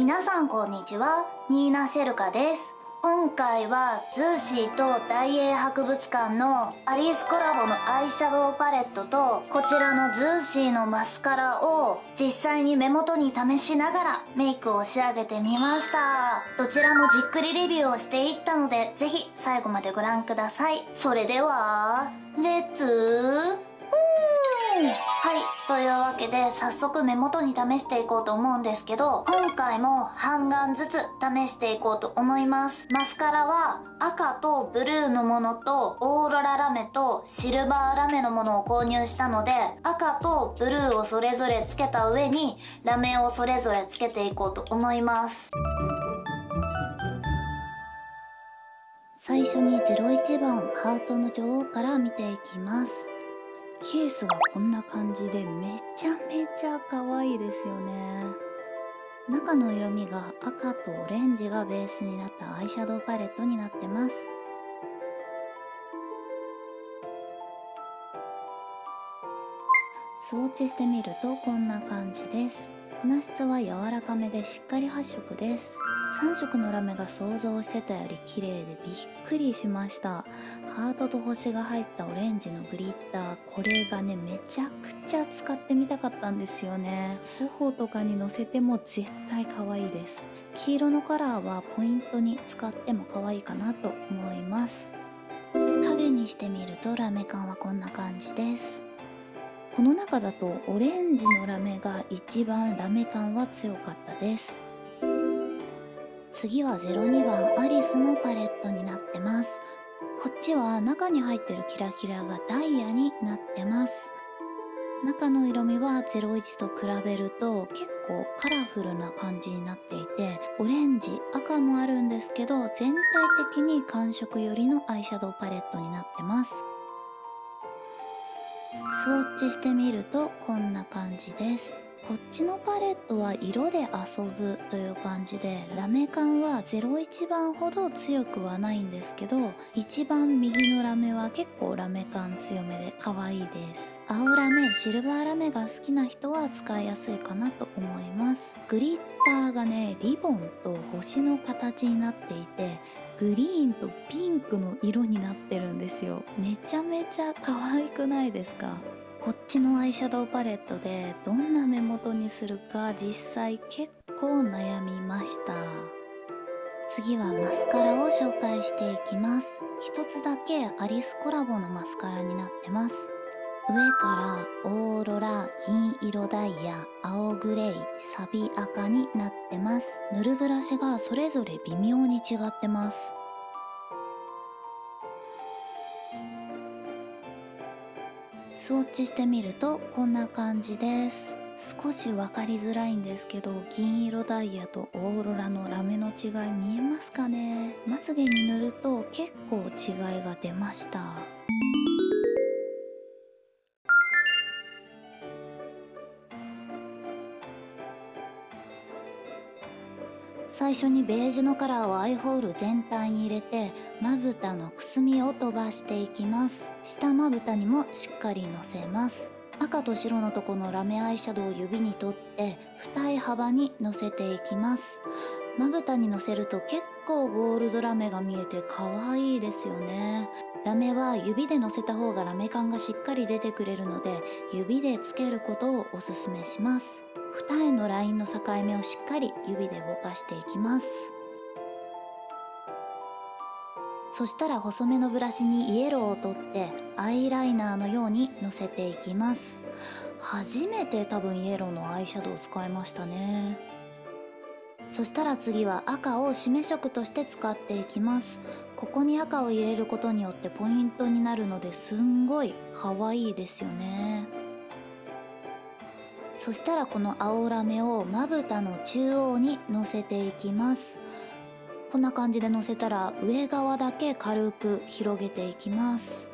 皆さんこんにちは。ニーナ・シェルカです。今回はズーシーと大英博物館のアリスコラボのアイシャドウパレットとこちらのズーシーのマスカラを実際に目元に試しながらメイクを仕上げてみました。どちらもじっくりレビューをしていったのでぜひ最後までご覧ください。それではレッツはい。というわけで早速目元に試していこうと思うんですけど今回も半顔ずつ試していこうと思います。マスカラは赤とブルーのものとオーロララメとシルバーラメのものを購入したので赤とブルーをそれぞれつけた上にラメをそれぞれつけていこうと思います。最初に01番ハートの女王から見ていきます。ケースがこんな感じでめちゃめちゃ可愛いですよね。中の色味が赤とオレンジがベースになったアイシャドウパレットになってます。スウォッチしてみるとこんな感じです。粉質は柔らかめでしっかり発色です。3色のラメが想像してたより綺麗でびっくりしました。ハートと星が入ったオレンジのグリッター。これがねめちゃくちゃ使ってみたかったんですよね。頬とかにのせても絶対可愛いです。黄色のカラーはポイントに使っても可愛いかなと思います。影にしてみるとラメ感はこんな感じです。この中だとオレンジのラメが一番ラメ感は強かったです。次は02番アリスのパレットになってます。こっちは中に入ってるキラキラがダイヤになってます。中の色味は01と比べると結構カラフルな感じになっていてオレンジ赤もあるんですけど全体的に寒色寄りのアイシャドウパレットになってます。スウォッチしてみるとこんな感じです。こっちのパレットは色で遊ぶという感じでラメ感は01番ほど強くはないんですけど一番右のラメは結構ラメ感強めで可愛いです。青ラメシルバーラメが好きな人は使いやすいかなと思います。グリッターがねリボンと星の形になっていてグリーンとピンクの色になってるんですよ。めちゃめちゃ可愛くないですか？こっちのアイシャドウパレットでどんな目元にするか実際結構悩みました。次はマスカラを紹介していきます。一つだけアリスコラボのマスカラになってます。上からオーロラ銀色ダイヤ青グレイサビ赤になってます。塗るブラシがそれぞれ微妙に違ってます。スウォッチしてみるとこんな感じです。少し分かりづらいんですけど銀色ダイヤとオーロラのラメの違い見えますかね？まつげに塗ると結構違いが出ました。最初にベージュのカラーをアイホール全体に入れてまぶたのくすみを飛ばしていきます。下まぶたにもしっかりのせます。赤と白のとこのラメアイシャドウを指に取って二重幅にのせていきます。まぶたにのせると結構ゴールドラメが見えて可愛いですよね。ラメは指でのせた方がラメ感がしっかり出てくれるので指でつけることをおすすめします。二重のラインの境目をしっかり指でぼかしていきます。そしたら細めのブラシにイエローを取ってアイライナーのようにのせていきます。初めて多分イエローのアイシャドウを使いましたね。そしたら次は赤を締め色として使っていきます。ここに赤を入れることによってポイントになるのですんごい可愛いですよね。そしたらこの青ラメをまぶたの中央にのせていきます。こんな感じでのせたら上側だけ軽く広げていきます。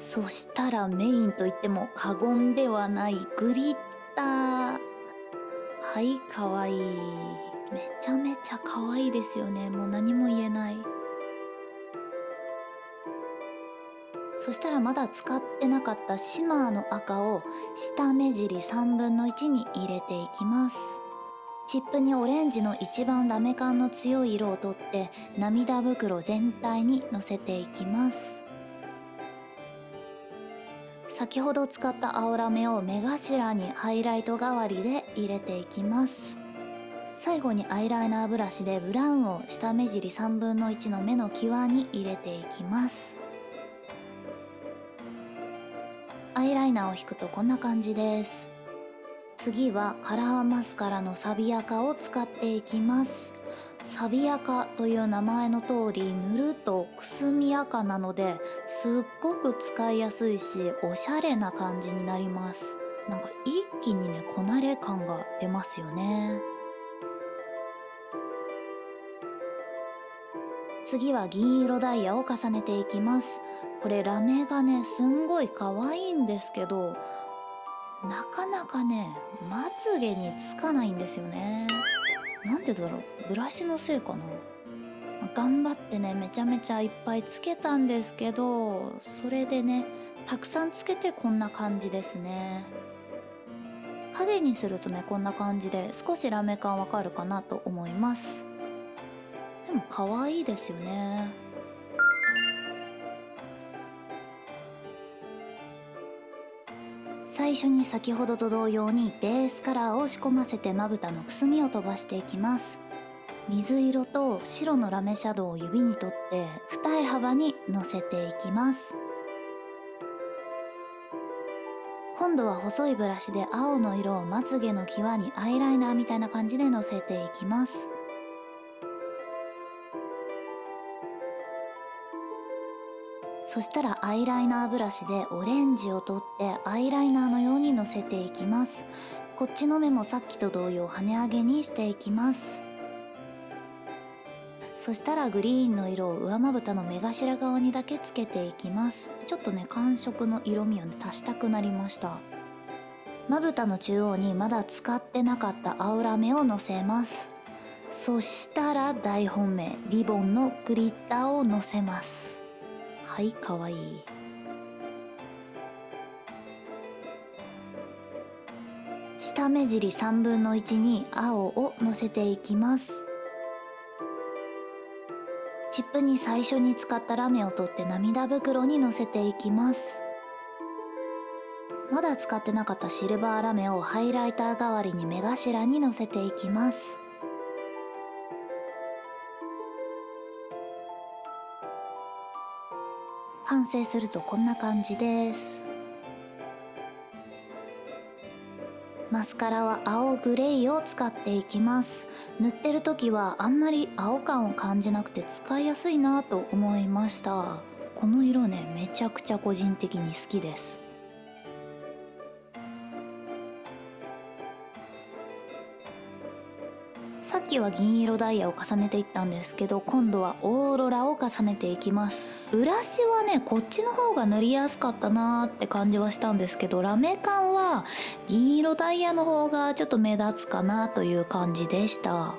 そしたらメインといっても過言ではないグリッター。はいかわいい。めちゃめちゃ可愛いですよね。もう何も言えない。そしたらまだ使ってなかったシマーの赤を下目尻3分の1に入れていきます。チップにオレンジの一番ラメ感の強い色をとって涙袋全体にのせていきます。先ほど使った青ラメを目頭にハイライト代わりで入れていきます。最後にアイライナーブラシでブラウンを下目尻3分の1の目の際に入れていきます。アイライナーを引くとこんな感じです。次はカラーマスカラのサビアカを使っていきます。サビアカという名前の通り塗るとくすみ赤なのですっごく使いやすいしおしゃれな感じになります。なんか一気にねこなれ感が出ますよね。次は銀色ダイヤを重ねていきます。これラメがねすんごい可愛いんですけどなかなかねまつげにつかないんですよね。なんでだろう？ブラシのせいかな？頑張ってねめちゃめちゃいっぱいつけたんですけどそれでねたくさんつけてこんな感じですね。影にするとねこんな感じで少しラメ感わかるかなと思います。でも可愛いですよね。最初に先ほどと同様にベースカラーを仕込ませてまぶたのくすみを飛ばしていきます。水色と白のラメシャドウを指に取って二重幅にのせていきます。今度は細いブラシで青の色をまつげの際にアイライナーみたいな感じでのせていきます。そしたらアイライナーブラシでオレンジを取ってアイライナーのようにのせていきます。こっちの目もさっきと同様跳ね上げにしていきます。そしたらグリーンの色を上まぶたの目頭側にだけつけていきます。ちょっとね感触の色味をね足したくなりました。まぶたの中央にまだ使ってなかった青ラメをのせます。そしたら大本命リボンのグリッターをのせます。はいかわいい。下目尻3分の1に青をのせていきます。チップに最初に使ったラメを取って涙袋にのせていきます。まだ使ってなかったシルバーラメをハイライター代わりに目頭にのせていきます。完成するとこんな感じです。マスカラは青グレイを使っていきます。塗ってる時はあんまり青感を感じなくて使いやすいなと思いました。この色ねめちゃくちゃ個人的に好きです。さっきは銀色ダイヤを重ねていったんですけど今度はオーロラを重ねていきます。ブラシはねこっちの方が塗りやすかったなーって感じはしたんですけどラメ感は銀色ダイヤの方がちょっと目立つかなという感じでした。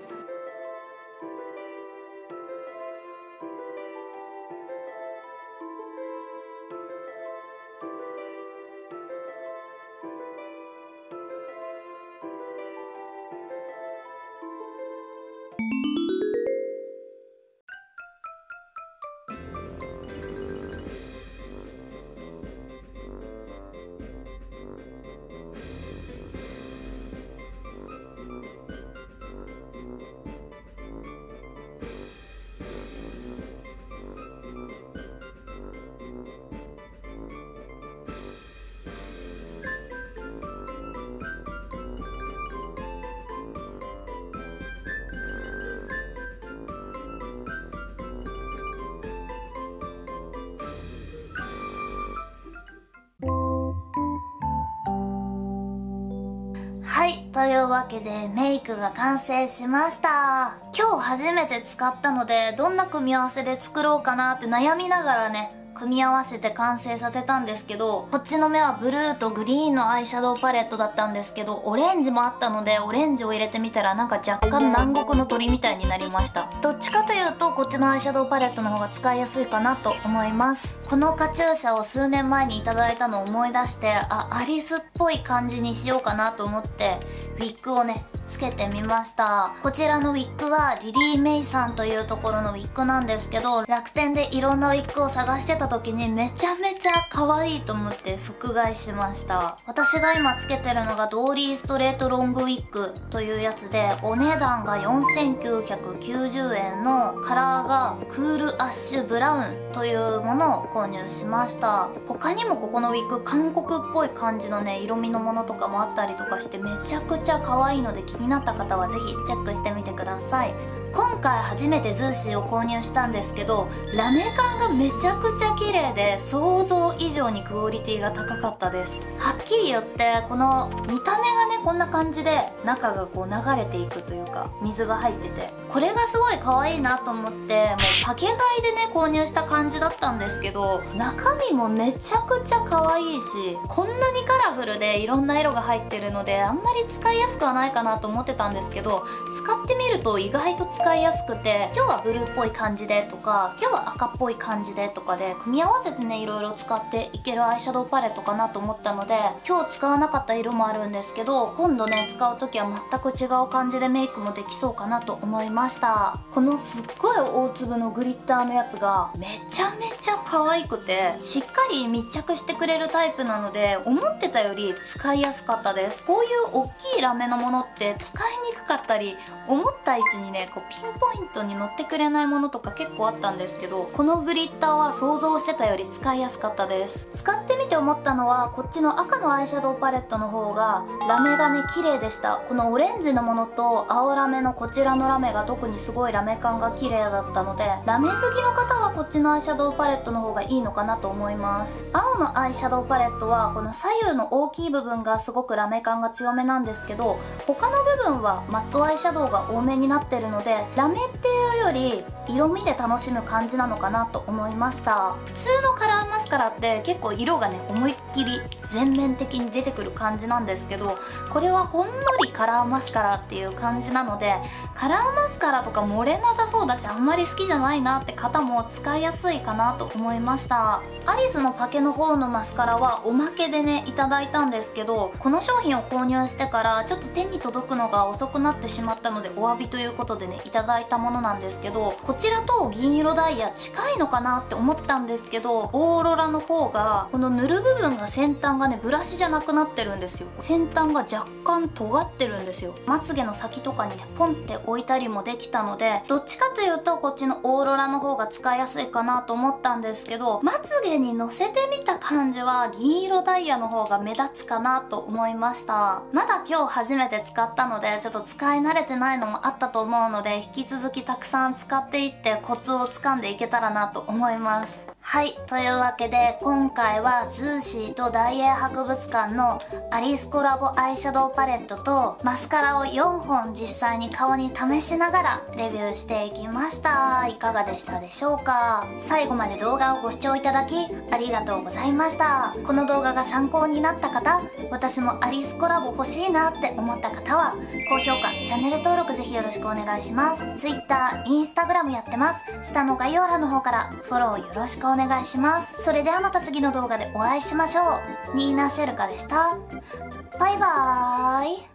いうわけでメイクが完成しました。今日初めて使ったのでどんな組み合わせで作ろうかなって悩みながらね組み合わせて完成させたんですけどこっちの目はブルーとグリーンのアイシャドウパレットだったんですけどオレンジもあったのでオレンジを入れてみたらなんか若干南国の鳥みたいになりました。どっちかというとこっちのアイシャドウパレットの方が使いやすいかなと思います。このカチューシャを数年前にいただいたのを思い出してあアリスっぽい感じにしようかなと思ってウィッグをねつけてみました。こちらのウィッグはリリー・メイさんというところのウィッグなんですけど楽天でいろんなウィッグを探してたた時にめちゃめちゃ可愛いと思って即買いしました。私が今つけてるのがドーリーストレートロングウィッグというやつでお値段が4990円のカラーがクールアッシュブラウンというものを購入しました。他にもここのウィッグ韓国っぽい感じのね色味のものとかもあったりとかしてめちゃくちゃ可愛いので気になった方は是非チェックしてみてください。今回初めてズーシーを購入したんですけどラメ感がめちゃくちゃ綺麗で想像以上にクオリティが高かったです。はっきり言ってこの見た目がねこんな感じで中がこう流れていくというか水が入ってて。これがすごい可愛いなと思ってもうパケ買いでね購入した感じだったんですけど中身もめちゃくちゃ可愛いしこんなにカラフルでいろんな色が入ってるのであんまり使いやすくはないかなと思ってたんですけど使ってみると意外と使いやすくて今日はブルーっぽい感じでとか今日は赤っぽい感じでとかで組み合わせてねいろいろ使っていけるアイシャドウパレットかなと思ったので今日使わなかった色もあるんですけど今度ね使う時は全く違う感じでメイクもできそうかなと思います。ました。このすっごい大粒のグリッターのやつがめちゃめちゃ可愛くてしっかり密着してくれるタイプなので思ってたより使いやすかったです。こういう大きいラメのものって使いにくかったり思った位置にねこうピンポイントに乗ってくれないものとか結構あったんですけどこのグリッターは想像してたより使いやすかったです。使ってみて思ったのはこっちの赤のアイシャドウパレットの方がラメがね綺麗でした。このオレンジのものと青ラメのこちらのラメが特にすごいラメ感が綺麗だったのでラメ好きの方はこっちのアイシャドウパレットの方がいいのかなと思います。青のアイシャドウパレットはこの左右の大きい部分がすごくラメ感が強めなんですけど他の部分はマットアイシャドウが多めになってるのでラメっていうより色味で楽しむ感じなのかなと思いました。普通のカラカラって結構色がね思いっきり全面的に出てくる感じなんですけどこれはほんのりカラーマスカラっていう感じなのでカラーマスカラとか漏れなさそうだしあんまり好きじゃないなって方も使いやすいかなと思いました。アリスのパケの方のマスカラはおまけでねいただいたんですけどこの商品を購入してからちょっと手に届くのが遅くなってしまったのでお詫びということでねいただいたものなんですけどこちらと銀色ダイヤ近いのかなって思ったんですけどオーロラの方がこの塗る部分が先端がねブラシじゃなくなってるんですよ。先端が若干尖ってるんですよ。まつげの先とかにねポンって置いたりもできたのでどっちかというとこっちのオーロラの方が使いやすいかなと思ったんですけどまつげにのせてみた感じは銀色ダイヤの方が目立つかなと思いました。まだ今日初めて使ったのでちょっと使い慣れてないのもあったと思うので引き続きたくさん使っていってコツをつかんでいけたらなと思います。はいというわけで今回はズーシーと大英博物館のアリスコラボアイシャドウパレットとマスカラを4本実際に顔に試しながらレビューしていきました。いかがでしたでしょうか？最後まで動画をご視聴いただきありがとうございました。この動画が参考になった方私もアリスコラボ欲しいなって思った方は高評価チャンネル登録ぜひよろしくお願いします。Twitter、Instagram やってます。下の概要欄の方からフォローよろしくお願いします。お願いします。それではまた次の動画でお会いしましょう。ニーナ・シェルカでした。バイバーイ。